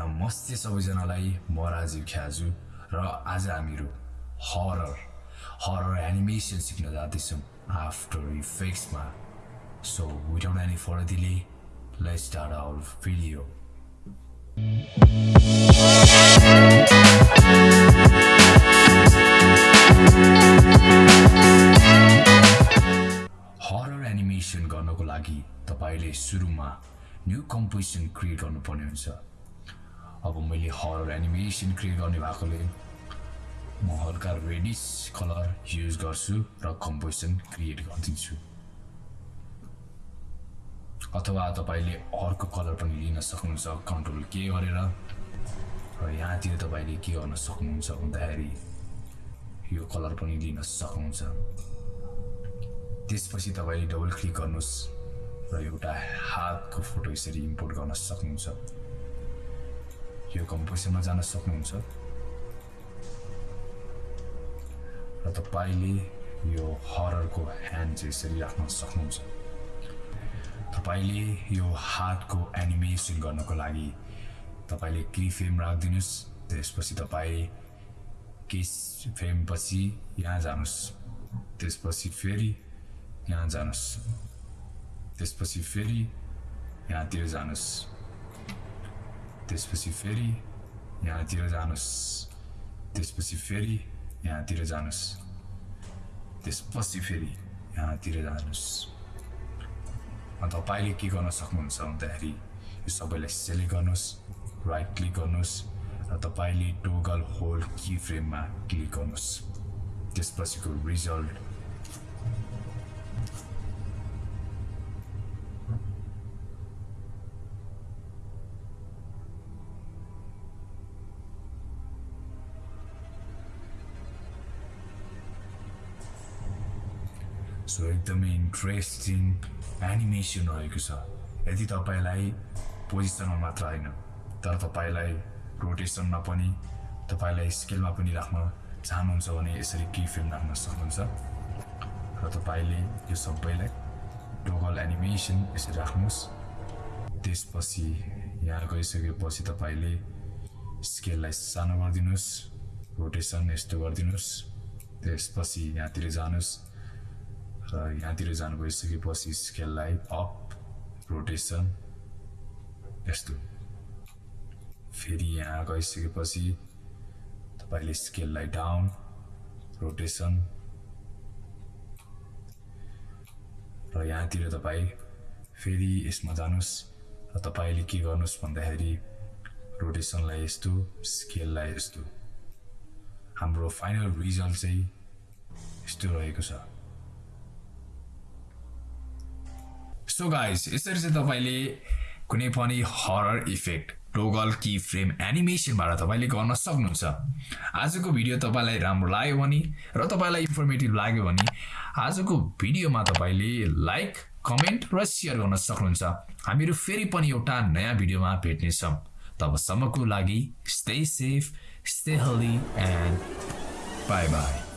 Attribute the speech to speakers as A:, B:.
A: नमस्ते सबैजनालाई म राजीव ख्याजु र आज हामीहरू हरर हरर एनिमेसन सिक्न जाँदैछौँ after इफेक्ट्समा so without any further delay let's start our video horror animation गर्नको लागि तपाईँले सुरुमा न्यू कम्पोजिसन क्रिएट गर्नुपर्ने हुन्छ। अब मैले हरर एनिमेसन क्रिएट गर्ने भएकोले म हल्का रेडिस कलर युज गर्छु र कम्पोजिसन क्रिएट गरिदिन्छु। अथवा तपाईँले अर्को कलर पनि लिन सक्नुहुन्छ कन्ट्रोल के गरेर। र यहाँतिर तपाईँले के गर्न सक्नुहुन्छ भन्दाखेरि यो कलर पनि लिन सक्नुहुन्छ। त्यसपछि तपाईँले डबल क्लिक गर्नुहोस् र एउटा हातको फोटो यसरी इम्पोर्ट गर्न सक्नुहुन्छ। यो कम्पोजिसनमा जान सक्नुहुन्छ। र तपाईँले यो हररको ह्यान्ड चाहिँ यसरी राख्न सक्नुहुन्छ। तपाईँले यो हातको एनिमेसन गर्नको लागि तपाईँले की फ्रेम राखिदिनुहोस् त्यसपछि तपाईँ केस फ्रेमपछि यहाँ जानुहोस् त्यसपछि फेरि यहाँ जानुहोस् त्यसपछि फेरि यहाँतिर जानुहोस्। त्यसपछि फेरि यहाँतिर जानुहोस् त्यसपछि फेरि यहाँतिर जानुहोस् त्यसपछि फेरि यहाँतिर जानुहोस् तपाईँले के गर्न सक्नुहुन्छ भन्दाखेरि यो सबैलाई सेलेक्ट गर्नुहोस् राइट क्लिक गर्नुहोस् र तपाईँले टोगल होल्ड की फ्रेममा क्लिक गर्नुहोस् त्यसपछिको रिजल्ट सो एकदमै इन्ट्रेस्टिङ एनिमेसन रहेको छ। यदि तपाईँलाई पोजिसनमा मात्र होइन तर तपाईँलाई रोटेसनमा पनि तपाईँलाई स्केलमा पनि राख्न चाहनुहुन्छ भने यसरी की फिल्म राख्न सक्नुहुन्छ। र तपाईँले यो सबैलाई टोगल एनिमेसन यसरी राख्नुहोस्। त्यसपछि यहाँ गइसकेपछि तपाईँले स्केललाई सानो गरिदिनुहोस् रोटेसन यस्तो गरिदिनुहोस्। त्यसपछि यहाँतिर जानुहोस्। र यहाँतिर जानु गइसकेपछि स्केललाई अप रोटेसन यस्तो। फेरि यहाँ गइसकेपछि तपाईँले स्केललाई डाउन रोटेसन। र यहाँतिर तपाईँ फेरि यसमा जानुहोस् र तपाईँले के गर्नुहोस् भन्दाखेरि रोटेसनलाई यस्तो स्केललाई यस्तो। हाम्रो फाइनल रिजल्ट चाहिँ यस्तो रहेको छ। सो गाइस यसरी चाहिँ तपाईँले कुनै पनि horror effect toggle key frame एनिमेसनबाट तपाईँले गर्न सक्नुहुन्छ आजको भिडियो तपाईँलाई राम्रो लाग्यो भने र तपाईँलाई इन्फर्मेटिभ लाग्यो भने आजको भिडियोमा तपाईँले लाइक कमेन्ट र सेयर गर्न सक्नुहुन्छ। हामीहरू फेरि पनि एउटा नयाँ भिडियोमा भेट्नेछौँ। तबसम्मको लागि stay safe stay healthy and bye bye